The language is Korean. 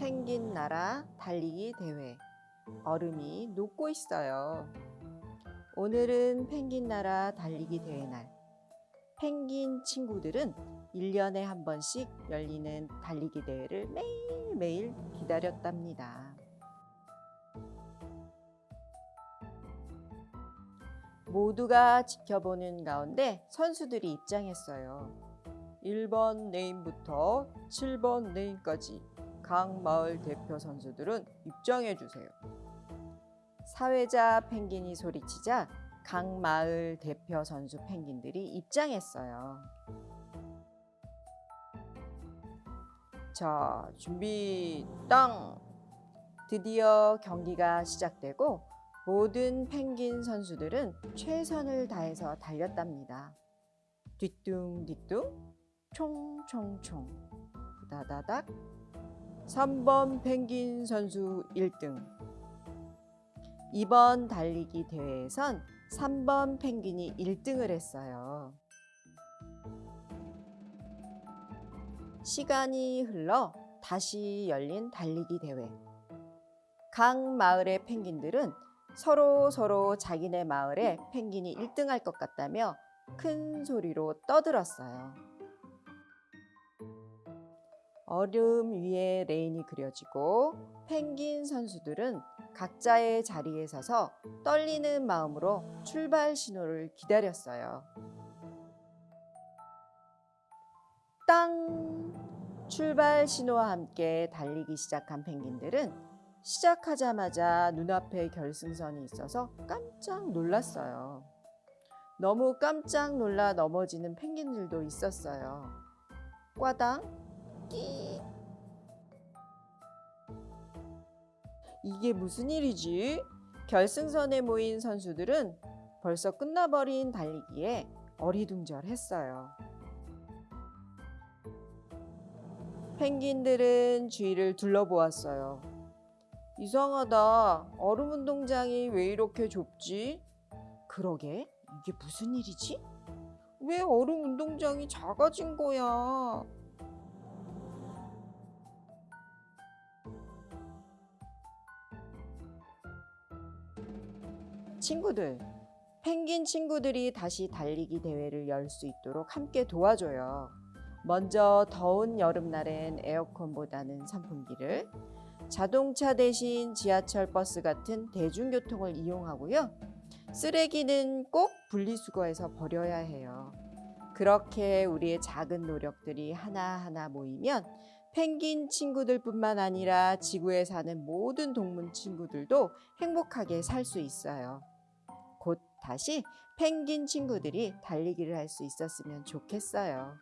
펭귄 나라 달리기 대회. 얼음이 녹고 있어요. 오늘은 펭귄 나라 달리기 대회 날. 펭귄 친구들은 1년에 한 번씩 열리는 달리기 대회를 매일매일 기다렸답니다. 모두가 지켜보는 가운데 선수들이 입장했어요. 1번 레인부터 7번 레인까지 각 마을 대표 선수들은 입장해 주세요. 사회자 펭귄이 소리치자 각 마을 대표 선수 펭귄들이 입장했어요. 자, 준비 땅! 드디어 경기가 시작되고 모든 펭귄 선수들은 최선을 다해서 달렸답니다. 뒤뚱뒤뚱, 총총총, 후다다닥. 3번 펭귄 선수 1등. 이번 달리기 대회에선 3번 펭귄이 1등을 했어요. 시간이 흘러 다시 열린 달리기 대회. 각 마을의 펭귄들은 서로 서로 자기네 마을에 펭귄이 1등할 것 같다며 큰 소리로 떠들었어요. 얼음 위에 레인이 그려지고 펭귄 선수들은 각자의 자리에 서서 떨리는 마음으로 출발 신호를 기다렸어요. 땅! 출발 신호와 함께 달리기 시작한 펭귄들은 시작하자마자 눈앞에 결승선이 있어서 깜짝 놀랐어요. 너무 깜짝 놀라 넘어지는 펭귄들도 있었어요. 꽈당, 끼. 이게 무슨 일이지? 결승선에 모인 선수들은 벌써 끝나버린 달리기에 어리둥절했어요. 펭귄들은 주위를 둘러보았어요. 이상하다. 얼음 운동장이 왜 이렇게 좁지? 그러게, 이게 무슨 일이지? 왜 얼음 운동장이 작아진 거야? 친구들, 펭귄 친구들이 다시 달리기 대회를 열 수 있도록 함께 도와줘요. 먼저 더운 여름날엔 에어컨보다는 선풍기를, 자동차 대신 지하철 버스 같은 대중교통을 이용하고요. 쓰레기는 꼭 분리수거해서 버려야 해요. 그렇게 우리의 작은 노력들이 하나하나 모이면 펭귄 친구들 뿐만 아니라 지구에 사는 모든 동물 친구들도 행복하게 살 수 있어요. 곧 다시 펭귄 친구들이 달리기를 할 수 있었으면 좋겠어요.